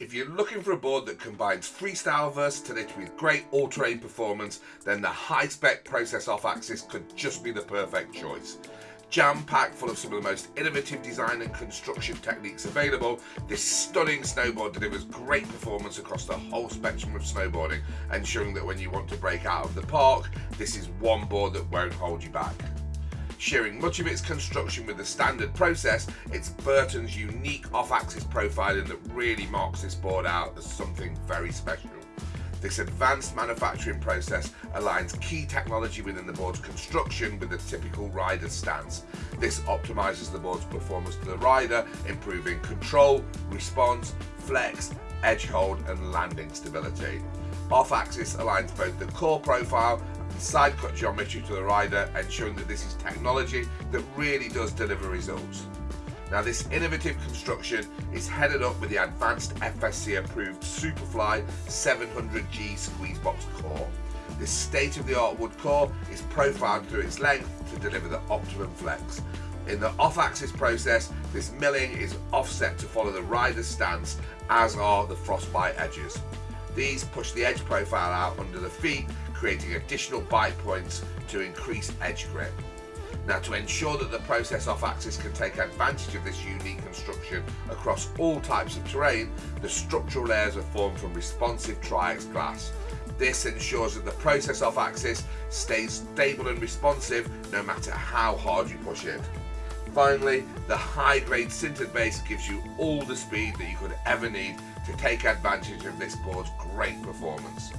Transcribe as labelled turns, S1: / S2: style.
S1: If you're looking for a board that combines freestyle versatility with great all-terrain performance, then the high-spec Process off-axis could just be the perfect choice. Jam-packed full of some of the most innovative design and construction techniques available, this stunning snowboard delivers great performance across the whole spectrum of snowboarding, ensuring that when you want to break out of the park, this is one board that won't hold you back. Sharing much of its construction with the standard process, it's Burton's unique off-axis profiling that really marks this board out as something very special. This advanced manufacturing process aligns key technology within the board's construction with the typical rider stance. This optimises the board's performance to the rider, improving control, response, flex, edge hold and landing stability. Off-axis aligns both the core profile side cut geometry to the rider ensuring that this is technology that really does deliver results. Now this innovative construction is headed up with the advanced FSC approved Superfly 700G squeeze box core. This state-of-the-art wood core is profiled through its length to deliver the optimum flex. In the off-axis process, this milling is offset to follow the rider's stance, as are the frostbite edges. These push the edge profile out under the feet creating additional bite points to increase edge grip. Now to ensure that the process off-axis can take advantage of this unique construction across all types of terrain, the structural layers are formed from responsive Triax glass. This ensures that the process off-axis stays stable and responsive no matter how hard you push it. Finally, the high-grade sintered base gives you all the speed that you could ever need to take advantage of this board's great performance.